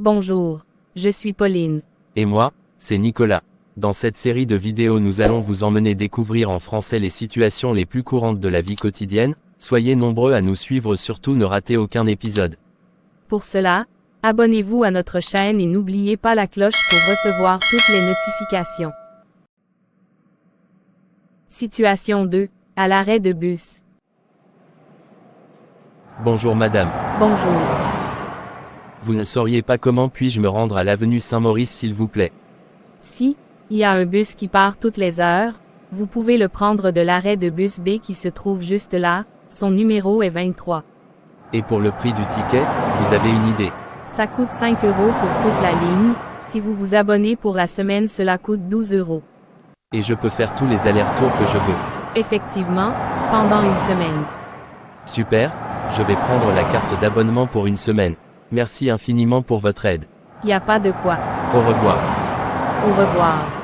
Bonjour, je suis Pauline. Et moi, c'est Nicolas. Dans cette série de vidéos nous allons vous emmener découvrir en français les situations les plus courantes de la vie quotidienne, soyez nombreux à nous suivre surtout ne ratez aucun épisode. Pour cela, abonnez-vous à notre chaîne et n'oubliez pas la cloche pour recevoir toutes les notifications. Situation 2. À l'arrêt de bus. Bonjour madame. Bonjour. Vous ne sauriez pas comment puis-je me rendre à l'avenue Saint-Maurice s'il vous plaît? Si, il y a un bus qui part toutes les heures, vous pouvez le prendre de l'arrêt de bus B qui se trouve juste là, son numéro est 23. Et pour le prix du ticket, vous avez une idée Ça coûte 5 euros pour toute la ligne, si vous vous abonnez pour la semaine cela coûte 12 euros. Et je peux faire tous les allers-retours que je veux. Effectivement, pendant une semaine. Super, je vais prendre la carte d'abonnement pour une semaine. Merci infiniment pour votre aide. Y a pas de quoi. Au revoir. Au revoir.